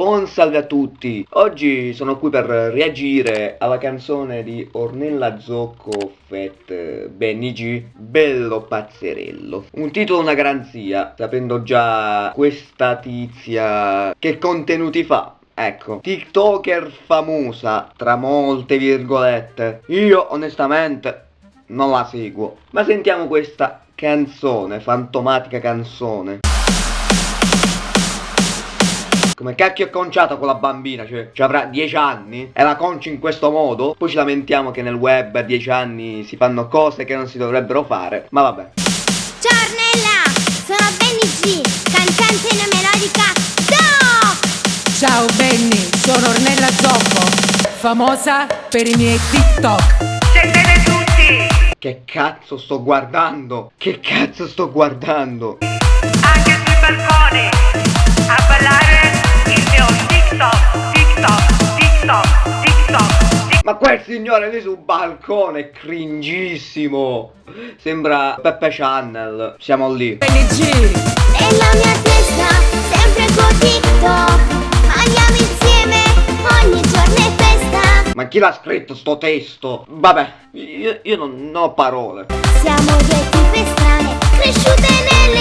Buon salve a tutti! Oggi sono qui per reagire alla canzone di Ornella Zocco Fett Benny G, Bello Pazzerello. Un titolo una garanzia, sapendo già questa tizia che contenuti fa. Ecco, TikToker famosa, tra molte virgolette. Io onestamente non la seguo. Ma sentiamo questa canzone, fantomatica canzone. Come cacchio è conciata quella bambina, cioè, cioè avrà 10 anni e la conci in questo modo? Poi ci lamentiamo che nel web a 10 anni si fanno cose che non si dovrebbero fare, ma vabbè. Ciao Ornella, sono Benny G, cantante in melodica Do! Ciao Benny, sono Ornella Zoppo, famosa per i miei TikTok. Sentite tutti, Che cazzo sto guardando? Che cazzo sto guardando? anche sui balconi, quel signore lì sul balcone è cringissimo. Sembra Peppe Channel. Siamo lì. Benny G, Nella mia testa, sempre con TikTok Andiamo insieme, ogni giorno è festa Ma chi l'ha scritto sto testo? Vabbè, io, io non, non ho parole. Siamo due tipe strane, cresciute nelle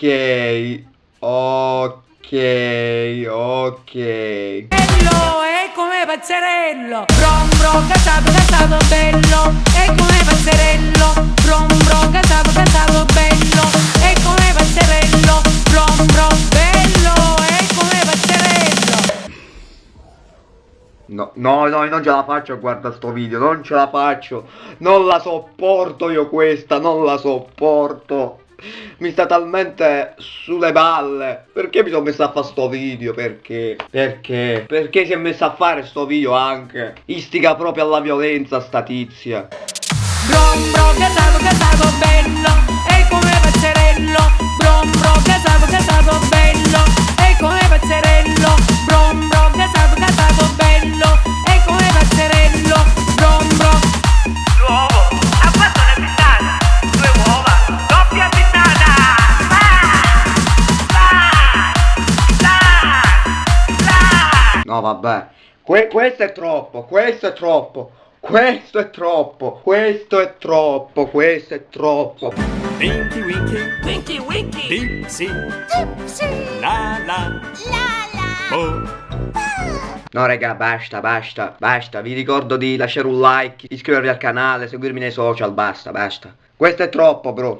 ok. Ok, ok. bello è come pazzerello. Brom brom, casato, casato, bello. È come pazzerello. Brom brom, casato, casato, bello. È come pazzerello. Brom brom, bello. È come pazzerello. No, no, no, non ce la faccio a guardare sto video, non ce la faccio. Non la sopporto io questa, non la sopporto. Mi sta talmente sulle balle. Perché mi sono messo a fare sto video? Perché? Perché? Perché si è messa a fare sto video anche? Istiga proprio alla violenza sta tizia. Brom brom, casato, No, vabbè. Que- questo è troppo, questo è troppo. Questo è troppo, questo è troppo, questo è troppo. Winky Winky Winky Winky Dipsy La la La la Bo No raga, basta, basta, basta. Vi ricordo di lasciare un like, iscrivervi al canale, seguirmi nei social, basta, basta. Questo è troppo, bro.